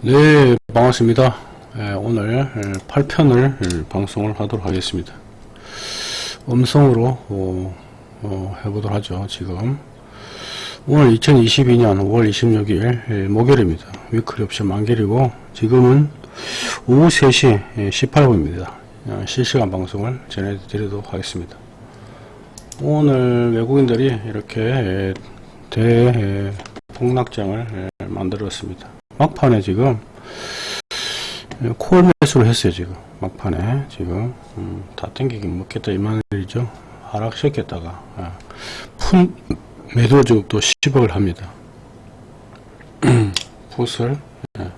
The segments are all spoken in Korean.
네 반갑습니다. 예, 오늘 8편을 방송을 하도록 하겠습니다. 음성으로 어, 어, 해보도록 하죠 지금. 오늘 2022년 5월 26일 목요일입니다. 위클리 옵션 만길이고 지금은 오후 3시 18분입니다. 어, 실시간 방송을 전해드리도록 하겠습니다. 오늘 외국인들이 이렇게 대폭락장을 만들었습니다 막판에 지금 콜 매수를 했어요 지금. 막판에 지금. 음, 다 땡기긴 먹겠다 이 말이죠. 하락시켰다가 아, 푼 매도 적도 10억을 합니다. 풋을 예.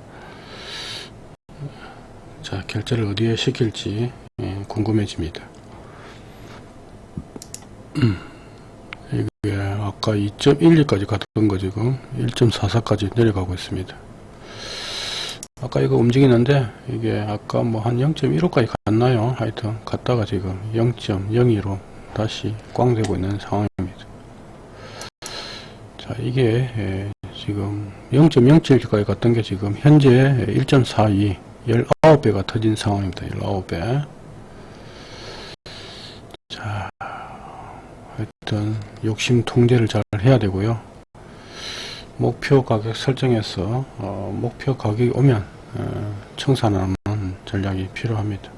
자 결제를 어디에 시킬지 예, 궁금해집니다. 이게 아까 2.12까지 갔던 거 지금 1.44까지 내려가고 있습니다 아까 이거 움직이는데 이게 아까 뭐 한 0.15까지 갔나요? 하여튼 갔다가 지금 0.02로 다시 꽝 되고 있는 상황입니다. 자 이게 예, 지금 0.07까지 갔던 게 지금 현재 1.42 19배가 터진 상황입니다. 19배. 자 하여튼 욕심 통제를 잘 해야 되고요 목표 가격 설정해서 어, 목표 가격이 오면 어, 청산하는 전략이 필요합니다.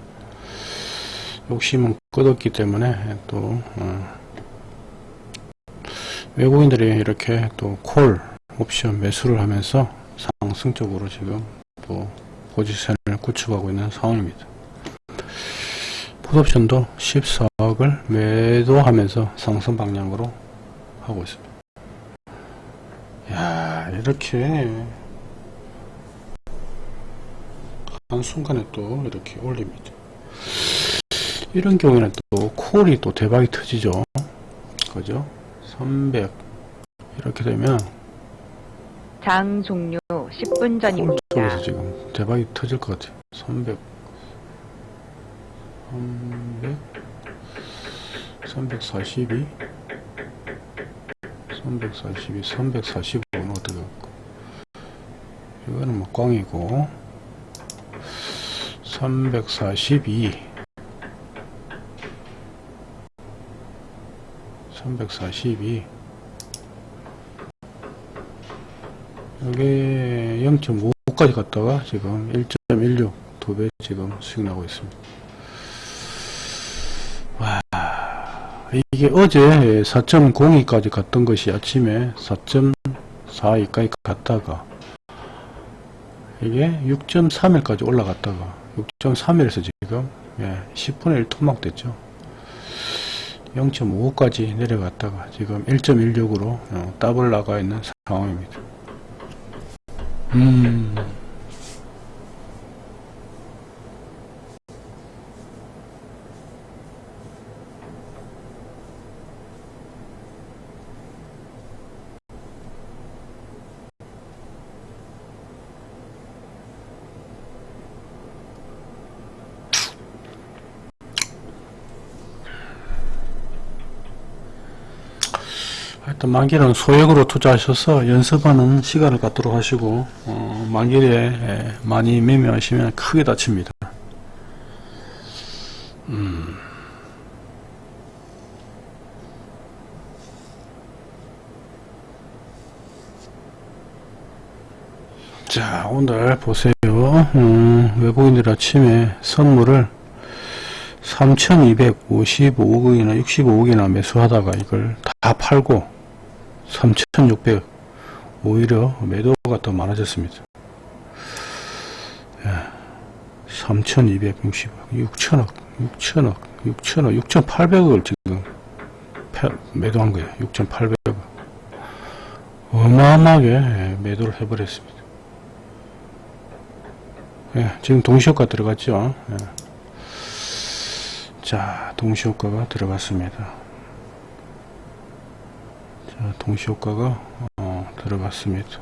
욕심은 끝없기 때문에 또 어, 외국인들이 이렇게 또 콜 옵션 매수를 하면서 상승적으로 지금 또 포지션을 구축하고 있는 상황입니다. 풋옵션도 14억을 매도하면서 상승 방향으로 하고 있습니다. 야 이렇게. 한순간에 또 이렇게 올립니다. 이런 경우에는 또 콜이 또 대박이 터지죠. 그죠? 300 이렇게 되면 장 종료 10분 전입니다. 쪽에서 지금 대박이 터질 것 같아요. 300 300 342 342 345는 어떻게 할까? 이거는 뭐 꽝이고. 342 342 여기 0.5까지 갔다가 지금 1.16 두 배 지금 수익 나고 있습니다 이게 어제 4.02까지 갔던 것이 아침에 4.42까지 갔다가 이게 6.31까지 올라갔다가 6.31에서 지금 예, 10분의 1 토막 됐죠. 0.55까지 내려갔다가 지금 1.16으로 어, 더블 나가 있는 상황입니다. 음 하여튼 만기는 소액으로 투자하셔서 연습하는 시간을 갖도록 하시고 어, 만기에 많이 매매하시면 크게 다칩니다. 음. 자 오늘 보세요 음, 외국인들 아침에 선물을 3255억이나 65억이나 매수하다가 이걸 다 팔고 3600 오히려 매도가 더 많아졌습니다. 예, 3260억 6천억 6천억 6천억 6800억을 지금 매도한 거예요. 6800억 어마어마하게 매도를 해버렸습니다. 예, 지금 동시효과 들어갔죠. 예. 자 동시효과가 들어갔습니다 자 동시효과가 어, 들어갔습니다.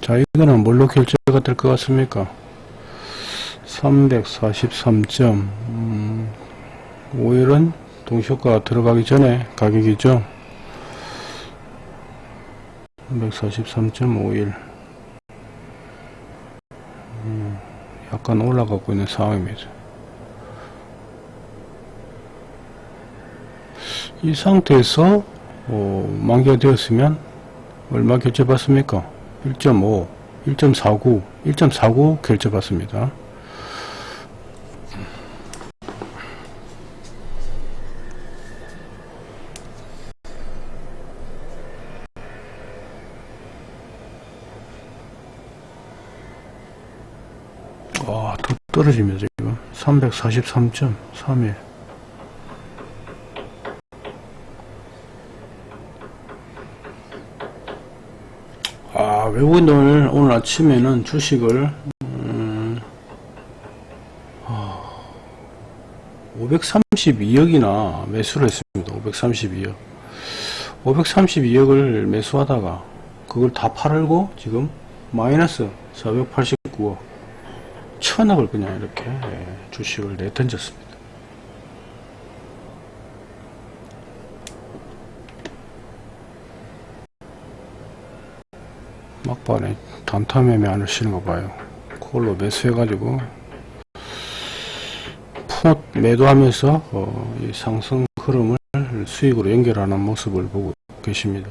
자 이거는 뭘로 결제가 될 것 같습니까? 343점. 음, 5일은 동시효과 들어가기 전에 가격이죠. 343.51 음, 약간 올라가고 있는 상황입니다. 이 상태에서 어, 만기가 되었으면 얼마 결제받습니까? 1.5, 1.49, 1.49 결제받습니다. 와, 더 떨어집니다, 지금. 343.31. 아, 외국인들 오늘 아침에는 주식을, 음, 532억이나 매수를 했습니다. 532억. 532억을 매수하다가 그걸 다 팔고 지금 마이너스 489억. 천억을 그냥 이렇게 예, 주식을 내던졌습니다. 막판에 단타 매매 안 하시는 거 봐요. 그걸로 매수해가지고 풋 매도하면서 어, 이 상승 흐름을 수익으로 연결하는 모습을 보고 계십니다.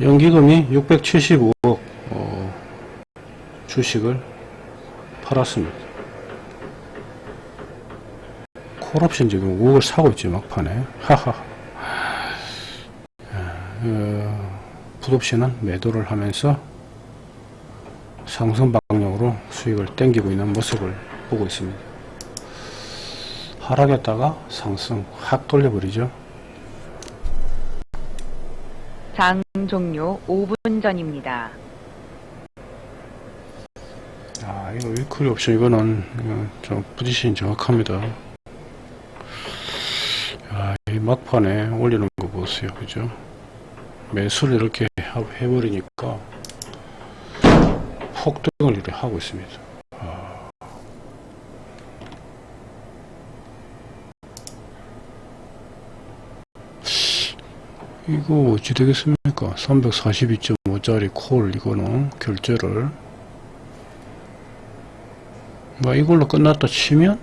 연기금이 675억 어, 주식을 팔았습니다. 콜옵션 지금 5억을 사고 있지 막판에 하하 어, 풋옵션은 매도를 하면서 상승 방향으로 수익을 땡기고 있는 모습을 보고 있습니다. 하락했다가 상승 확 돌려버리죠. 장 종료 5분 전입니다. 아, 이거 위클리 옵션 이거는 이거 좀 포지션이 정확합니다. 아, 이 막판에 올리는 거 보세요. 그죠? 매수를 이렇게 하- 해버리니까 폭등을 이렇게 하고 있습니다. 이거 어찌 되겠습니까? 342.5짜리 콜 이거는 결제를. 뭐 이걸로 끝났다 치면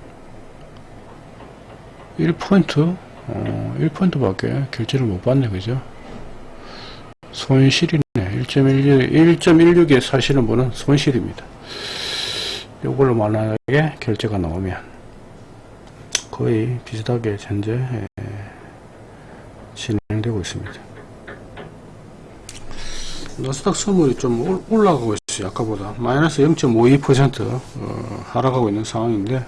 1포인트? 어, 1포인트 밖에 결제를 못 받네 그죠? 손실이네. 1.16 1.16에 사시는 분은 손실입니다. 이걸로 만약에 결제가 나오면 거의 비슷하게 현재 에, 진행되고 있습니다 나스닥 선물이 좀 올- 올라가고 있어요. 아까보다 마이너스 0.52% 어, 하락하고 있는 상황인데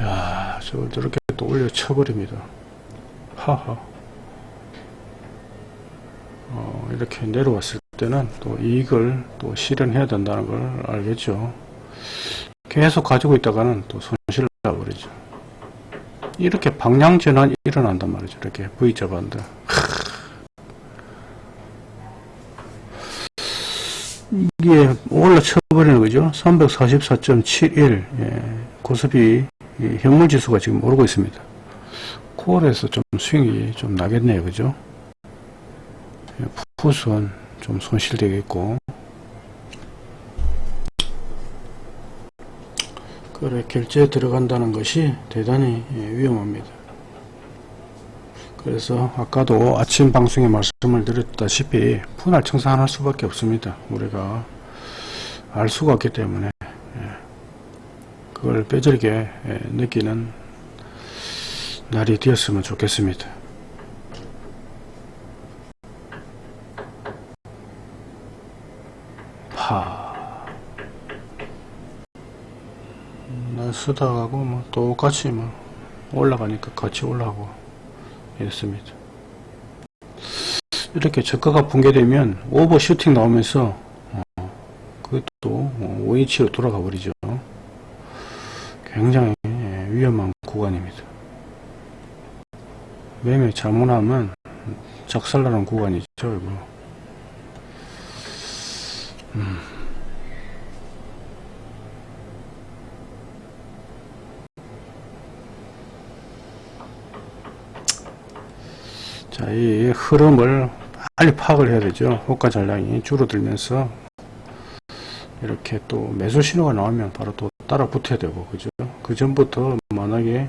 야 저걸 저렇게 또 올려 쳐버립니다. 하하 어, 이렇게 내려왔을 때는 또 이익을 또 실현해야 된다는 걸 알겠죠. 계속 가지고 있다가는 또 손실을 나버리죠. 이렇게 방향 전환이 일어난단 말이죠. 이렇게 V자 반대. 이게 올라쳐버리는 거죠. 344.71 예, 고스피 이 현물지수가 지금 오르고 있습니다. 콜에서 좀 스윙이 좀 나겠네요. 그죠? 예, 풋은 좀 손실되겠고 그래 결제에 들어간다는 것이 대단히 예, 위험합니다. 그래서 아까도 아침 방송에 말씀을 드렸다시피 분할 청산할 수밖에 없습니다. 우리가 알 수가 없기 때문에 예, 그걸 뼈저리게 예, 느끼는 날이 되었으면 좋겠습니다. 파 나스닥하고 뭐 똑같이 뭐 올라가니까 같이 올라가고 이렇습니다. 이렇게 저가가 붕괴되면 오버슈팅 나오면서 어, 그것도 5인치로 돌아가 버리죠. 굉장히 예, 위험한 구간입니다. 매매 잘못하면 작살나는 구간이죠, 이거. 음. 자, 이 흐름을 빨리 파악을 해야 되죠. 호가 전량이 줄어들면서 이렇게 또 매수 신호가 나오면 바로 또 따라 붙어야 되고, 그죠? 그 전부터 만약에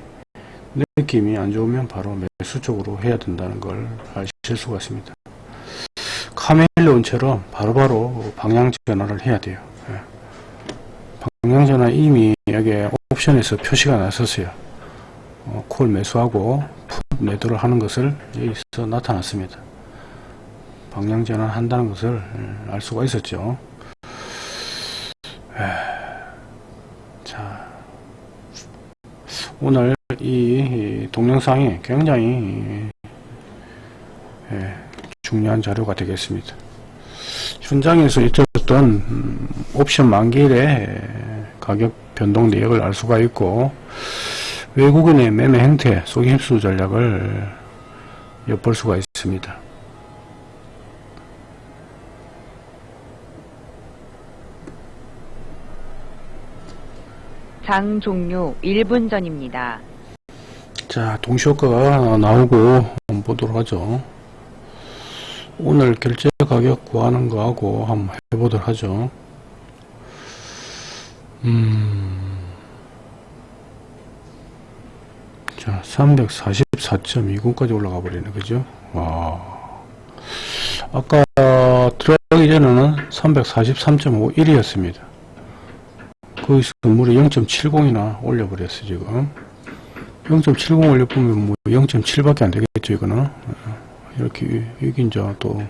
느낌이 안 좋으면 바로 매수 쪽으로 해야 된다는 걸 아실 수가 있습니다. 카멜레온처럼 바로바로 방향 전환을 해야 돼요. 예. 방향 전환 이미 여기 옵션에서 표시가 났었어요. 어, 콜 매수하고 풋 매도를 하는 것을 여기서 나타났습니다. 방향 전환 한다는 것을 예, 알 수가 있었죠. 에, 자, 오늘 이 동영상이 굉장히 예, 중요한 자료가 되겠습니다. 현장에서 있었던 음, 옵션 만기일의 가격 변동 내역을 알 수가 있고 외국인의 매매 행태, 속임 흡수 전략을 엿볼 수가 있습니다. 장 종료 1분 전입니다. 자, 동시효과가 나오고 보도록 하죠. 오늘 결제 가격 구하는 거하고 한번 해보도록 하죠. 음. 자, 344.20까지 올라가 버리네. 그죠? 와. 아까 들어가기 전에는 343.51이었습니다. 거기서 무려 0.70이나 올려버렸어, 지금. 0.70 올려보면 뭐 0.7밖에 안 되겠죠, 이거는. 어, 이렇게, 여기 이제 또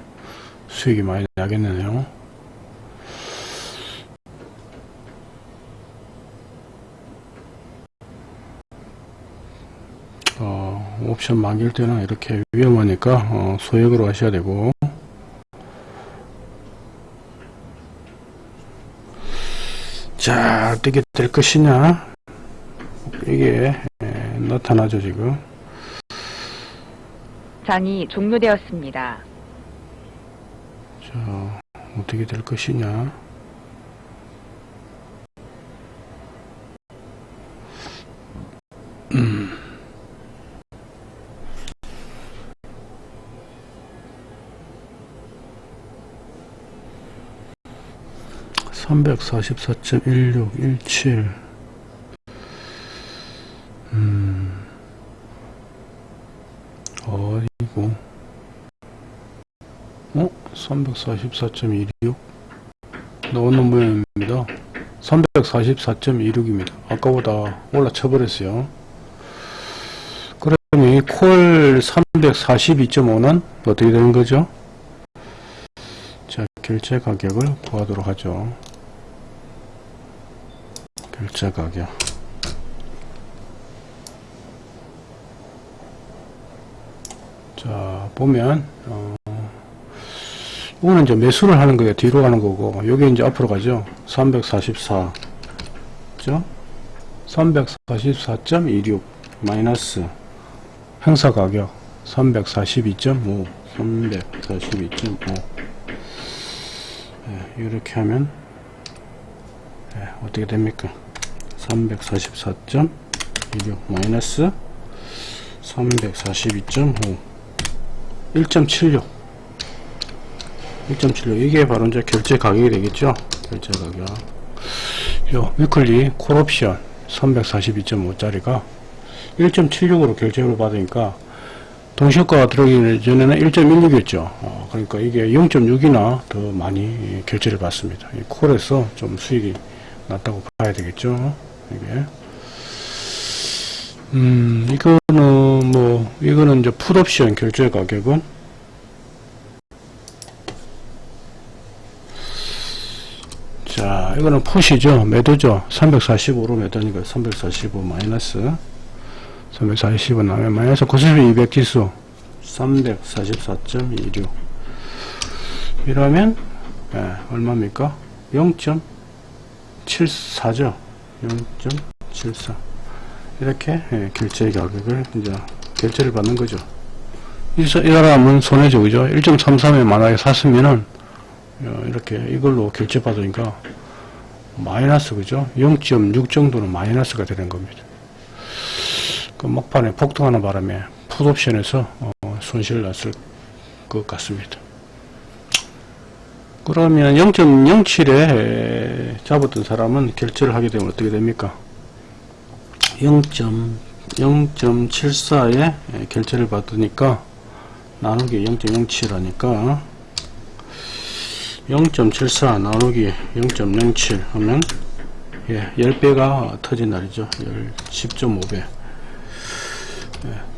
수익이 많이 나겠네요. 어, 옵션 만길 때는 이렇게 위험하니까 어, 소액으로 하셔야 되고. 자 어떻게 될 것이냐? 이게 에, 나타나죠 지금. 장이 종료되었습니다. 자 어떻게 될 것이냐 (344.1617) 음. 어이고 어? 344.26 나오는 모양입니다. 344.26입니다. 아까보다 올라쳐 버렸어요. 그러면 이콜 342.5는 어떻게 되는 거죠? 자, 결제 가격을 구하도록 하죠. 결제 가격. 자, 보면, 어, 이거는 이제 매수를 하는 거예요. 뒤로 가는 거고, 여기 이제 앞으로 가죠. 344. 죠? 344.26 마이너스 행사 가격 342.5 342.5 예, 이렇게 하면 예, 어떻게 됩니까 344.16 마이너스 342.5 1.76 1.76 이게 바로 이제 결제 가격이 되겠죠 결제 가격 요 위클리 콜옵션 342.5 짜리가 1.76으로 결제를 받으니까 동시효과가 들어오기 전에는 1.16이었죠. 어, 그러니까 이게 0.6이나 더 많이 결제를 받습니다. 이 콜에서 좀 수익이 낮다고 봐야 되겠죠. 이게. 음, 이거는 뭐, 이거는 이제 풋옵션 결제 가격은 자, 이거는 풋이죠. 매도죠. 345로 매도니까 345 마이너스 345 나오면 마이너스 92 200 지수 344.26 이러면 예, 얼마입니까? 0.74죠 0.74 이렇게 예, 결제 가격을 이제 결제를 받는 거죠 이, 사람은 손해죠, 그죠? 1.33에 만약에 샀으면은, 어, 이렇게 이걸로 결제 받으니까 마이너스, 그죠? 0.6 정도는 마이너스가 되는 겁니다. 그 막판에 폭등하는 바람에 풋옵션에서 어, 손실을 났을 것 같습니다. 그러면 0.07에 잡았던 사람은 결제를 하게 되면 어떻게 됩니까? 0.0.74에 결제를 받으니까 나누기 0.07 하니까 0.74 나누기 0.07 하면 예, 10배가 터진 날이죠. 10.5배.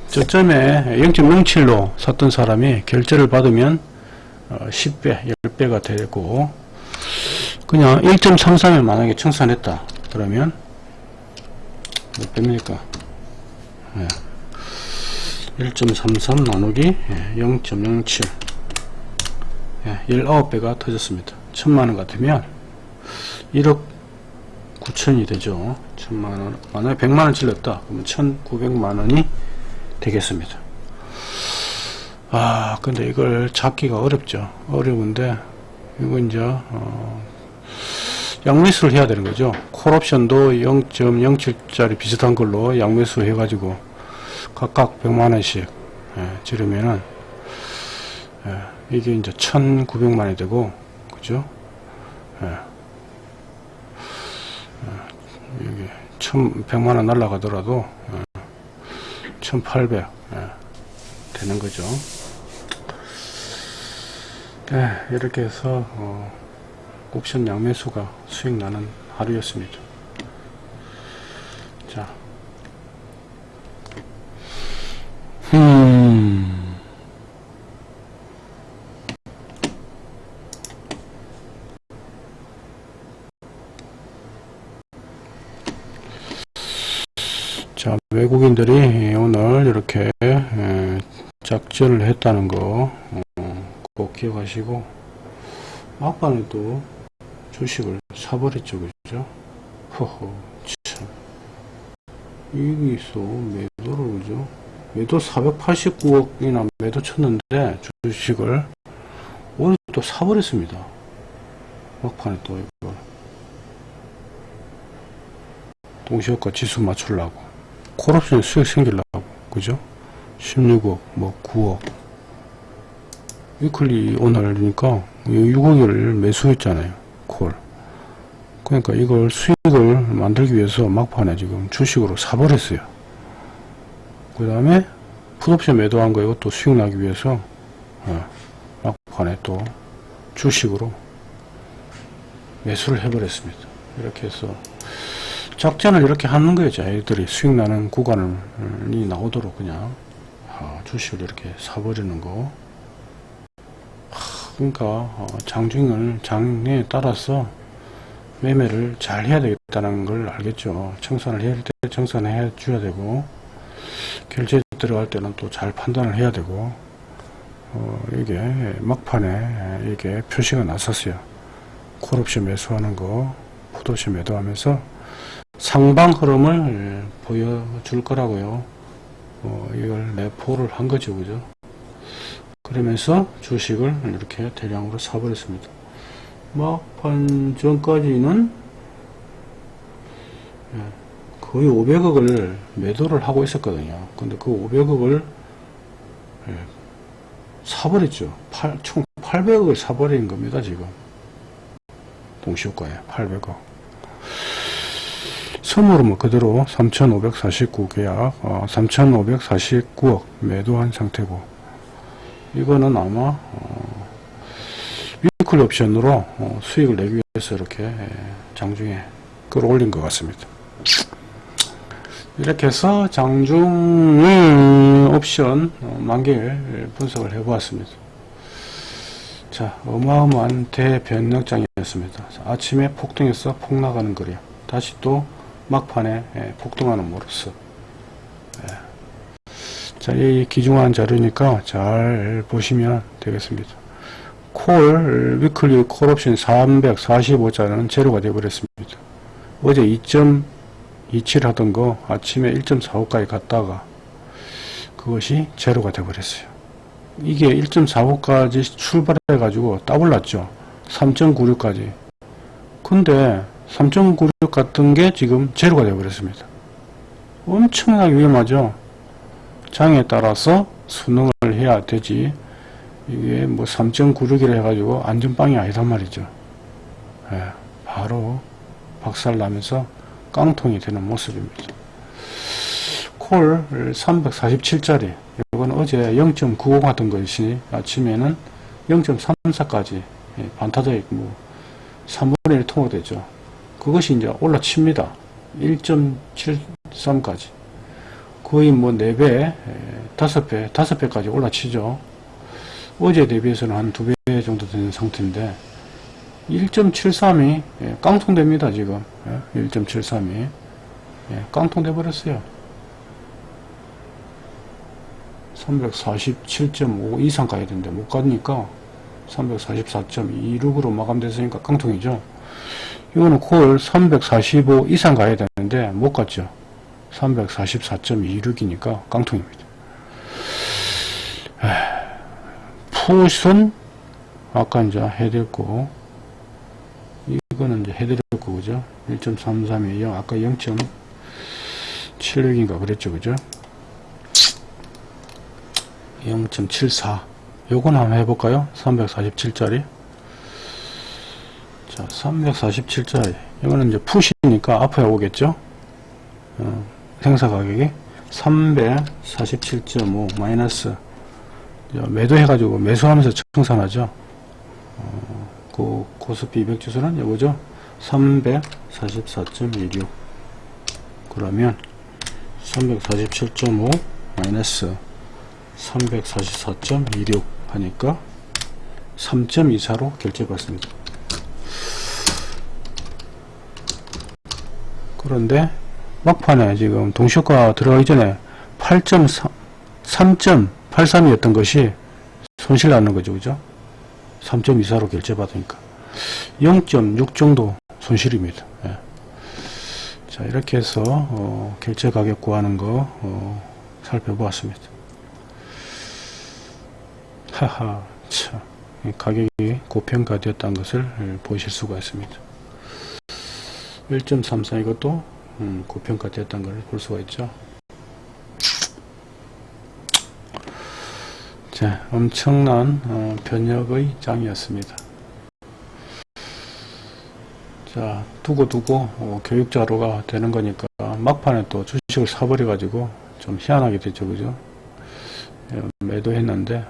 저점에 0.07로 샀던 사람이 결제를 받으면 어, 10배, 10배가 되고 그냥 1.33에 만약에 청산했다. 그러면 몇 배입니까? 예. 1.33 나누기 0.07 예, 19배가 터졌습니다. 천만원 같으면 1억 9천이 되죠. 천만원 만약에 100만원 질렀다. 그러면 1900만원이 되겠습니다. 아 근데 이걸 잡기가 어렵죠. 어려운데 이거 이제 어, 양매수를 해야 되는 거죠. 콜옵션도 0.07짜리 비슷한 걸로 양매수 해가지고 각각 100만원씩 예, 지르면은 예, 이게 이제 1900만원이 되고 그죠? 예. 예, 여기 1100만원 날라가더라도 예, 1800 예, 되는 거죠. 예, 이렇게 해서 어, 옵션 양매수가 수익 나는 하루였습니다. 자, 음, 자, 외국인들이 오늘 이렇게 에, 작전을 했다는 거, 어, 꼭 기억하시고, 막판에 또 주식을 사버렸죠, 그죠? 허허, 참. 있어, 매도를, 그죠? 매도 489억이나 매도 쳤는데, 주식을, 오늘 또 사버렸습니다. 막판에 또 이걸. 동시효과 지수 맞추려고. 콜옵션 수익 생기려고. 그죠? 16억, 뭐 9억. 위클리 오늘이니까 6억을 매수했잖아요. 콜. 그러니까 이걸 수익을 만들기 위해서 막판에 지금 주식으로 사버렸어요. 그 다음에 풋옵션 매도한 거 이것도 수익 나기 위해서 어, 막판에 또 주식으로 매수를 해버렸습니다. 이렇게 해서 작전을 이렇게 하는 거예요. 자기들이 수익 나는 구간이 나오도록 그냥 아, 주식을 이렇게 사버리는 거. 하, 그러니까 어, 장중을 장에 따라서 매매를 잘 해야 되겠다는 걸 알겠죠. 청산을 해야 할때 청산해 줘야 되고 결제 들어갈 때는 또 잘 판단을 해야 되고 어, 이게 막판에 이게 표시가 났었어요. 콜옵션 매수하는 거, 풋옵션 매도하면서 상방 흐름을 보여줄 거라고요. 어, 이걸 내포를 한 거죠, 그죠? 그러면서 주식을 이렇게 대량으로 사버렸습니다. 막판 전까지는 예, 거의 500억을 매도를 하고 있었거든요. 근데 그 500억을 예, 사버렸죠. 8, 총 800억을 사버린 겁니다, 지금. 동시효과에 800억. 선물은 뭐 그대로 3,549 계약, 어, 3,549억 매도한 상태고, 이거는 아마, 어, 위클 옵션으로 어, 수익을 내기 위해서 이렇게 예, 장중에 끌어올린 것 같습니다. 이렇게 해서 장중 음, 옵션 어, 만기를 분석을 해 보았습니다. 자, 어마어마한 대변력장이었습니다. 자, 아침에 폭등해서 폭나가는 거래요. 다시 또 막판에 예, 폭등하는 모습. 예. 자, 이 기중한 자료니까 잘 보시면 되겠습니다. 콜, 위클리 콜 옵션 345자는 제로가 되어버렸습니다. 어제 2.27 하던 거 아침에 1.45까지 갔다가 그것이 제로가 되어버렸어요. 이게 1.45까지 출발해 가지고 따블났죠 3.96까지 근데 3.96 같은 게 지금 제로가 되어 버렸습니다 엄청나게 위험하죠 장에 따라서 수능을 해야 되지 이게 뭐 3.96이라 해가지고 안전빵이 아니란 말이죠 예, 바로 박살나면서 깡통이 되는 모습입니다 콜 347짜리 이건 어제 0.95 하던 것이 아침에는 0.34까지 반타작 뭐 3분의 1 통화되죠. 그것이 이제 올라칩니다. 1.73까지. 거의 뭐 4배, 5배, 5배까지 올라치죠. 어제 대비해서는 한 2배 정도 되는 상태인데 1.73이 깡통됩니다 지금 1.73이 깡통돼 버렸어요 347.5 이상 가야 되는데 못 가니까 344.26으로 마감됐으니까 깡통이죠. 이거는 콜 345 이상 가야 되는데 못 갔죠. 344.26이니까 깡통입니다. 푸선 아까 이제 해드렸고 이거는 이제 해드렸고 그죠? 1.33이에요. 아까 0.76인가 그랬죠. 그죠? 0.74 요건 한번 해볼까요 347짜리 자 347짜리 이거는 이제 푸시니까 앞에 오겠죠 어, 생사 가격이 347.5 마이너스. 매도해 가지고 매수하면서 청산하죠. 어, 그 코스피 200 주소는 이거죠? 344.16 그러면 347.5 마이너스 344.26 하니까 3.24로 결제 받습니다. 그런데 막판에 지금 동시효과 들어가기 전에 8.3, 3.83이었던 것이 손실 나는 거죠. 그죠? 3.24로 결제받으니까 0.6 정도 손실입니다. 예. 자 이렇게 해서 어, 결제 가격 구하는 거 어, 살펴보았습니다. 하하 참 가격이 고평가되었다는 것을 보실 수가 있습니다 1.34 이것도 음, 고평가되었다는 것을 볼 수가 있죠. 자 엄청난 어, 변혁의 장이었습니다. 자 두고 두고 어, 교육자료가 되는 거니까 막판에 또 주식을 사버려 가지고 좀 희한하게 됐죠 그죠? 예, 매도했는데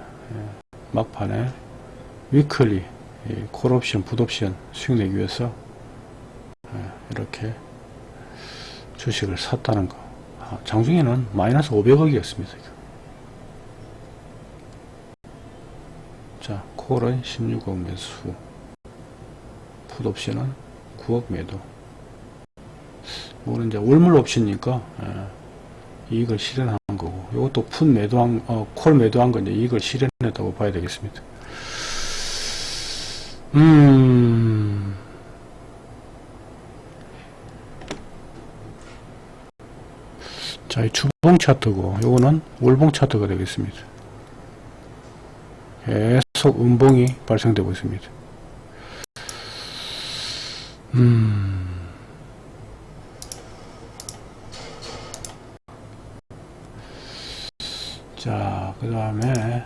막판에 위클리 콜옵션, 풋옵션 수익 내기 위해서 이렇게 주식을 샀다는 거. 아, 장중에는 마이너스 500억이었습니다. 자, 콜은 16억 매수, 풋옵션은 9억 매도. 이거는 이제 월물 옵션이니까 이익을 실현한 거고 이것도 풋 매도한 어, 콜 매도한 건 이제 이익을 실현했다고 봐야 되겠습니다. 음. 자, 이 주봉 차트고 요거는 월봉 차트가 되겠습니다. 계속 음봉이 발생되고 있습니다. 음. 자, 그 다음에,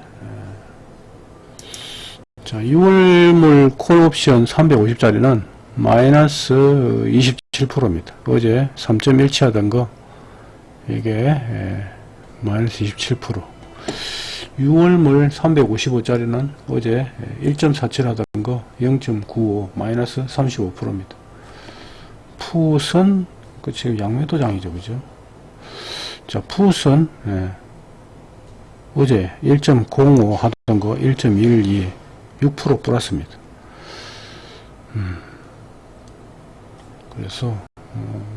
자, 6월물 콜옵션 350짜리는 마이너스 27%입니다. 어제 3.17 하던 거, 이게, 마이너스 27%. 6월 물 355짜리는 어제 1.47 하던 거 0.95 마이너스 35%입니다. 풋은 그 지금 양매도장이죠, 그죠? 자, 풋은 예, 어제 1.05 하던 거 1.12, 6% 플러스입니다. 음, 그래서 어,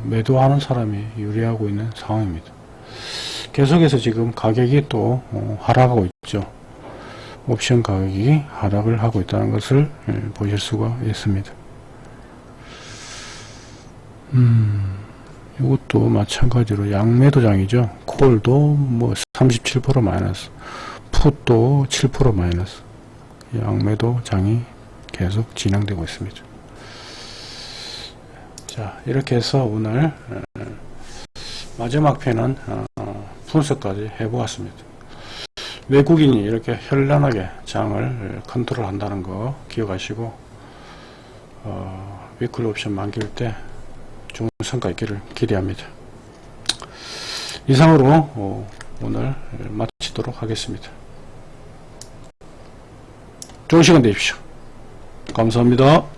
매도하는 사람이 유리하고 있는 상황입니다. 계속해서 지금 가격이 또 어, 하락하고 있죠. 옵션 가격이 하락을 하고 있다는 것을 예, 보실 수가 있습니다. 음, 이것도 마찬가지로 양매도장이죠. 콜도 뭐 37% 마이너스 풋도 7% 마이너스. 양매도 장이 계속 진행되고 있습니다. 자, 이렇게 해서 오늘 어, 마지막 편은 어, 분석까지 해보았습니다. 외국인이 이렇게 현란하게 장을 컨트롤 한다는 거 기억하시고 어, 위클 옵션 만길 때 좋은 성과 있기를 기대합니다. 이상으로 어, 오늘 마치도록 하겠습니다. 좋은 시간 되십시오. 감사합니다.